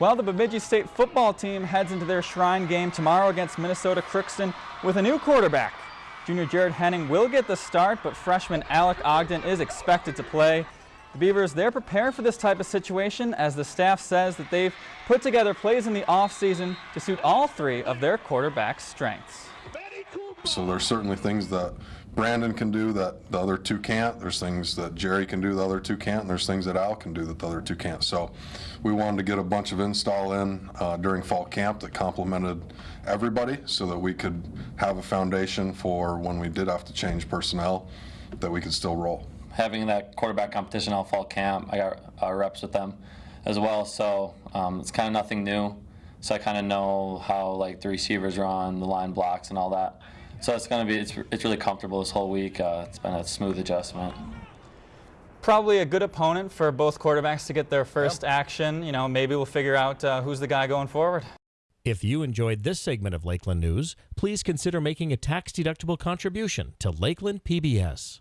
Well, the Bemidji State football team heads into their Shrine game tomorrow against Minnesota Crookston with a new quarterback. Junior Jared Henning will get the start, but freshman Alec Ogden is expected to play. The Beavers, they're prepared for this type of situation as the staff says that they've put together plays in the offseason to suit all three of their quarterback's strengths. So there's certainly things that Brandon can do that the other two can't. There's things that Jerry can do the other two can't. And there's things that Al can do that the other two can't. So we wanted to get a bunch of install in uh, during fall camp that complemented everybody so that we could have a foundation for when we did have to change personnel that we could still roll. Having that quarterback competition all fall camp, I got uh, reps with them as well. So um, it's kind of nothing new. So I kind of know how like the receivers run, the line blocks, and all that. So it's going to be, it's, it's really comfortable this whole week. Uh, it's been a smooth adjustment. Probably a good opponent for both quarterbacks to get their first yep. action. You know, maybe we'll figure out uh, who's the guy going forward. If you enjoyed this segment of Lakeland News, please consider making a tax-deductible contribution to Lakeland PBS.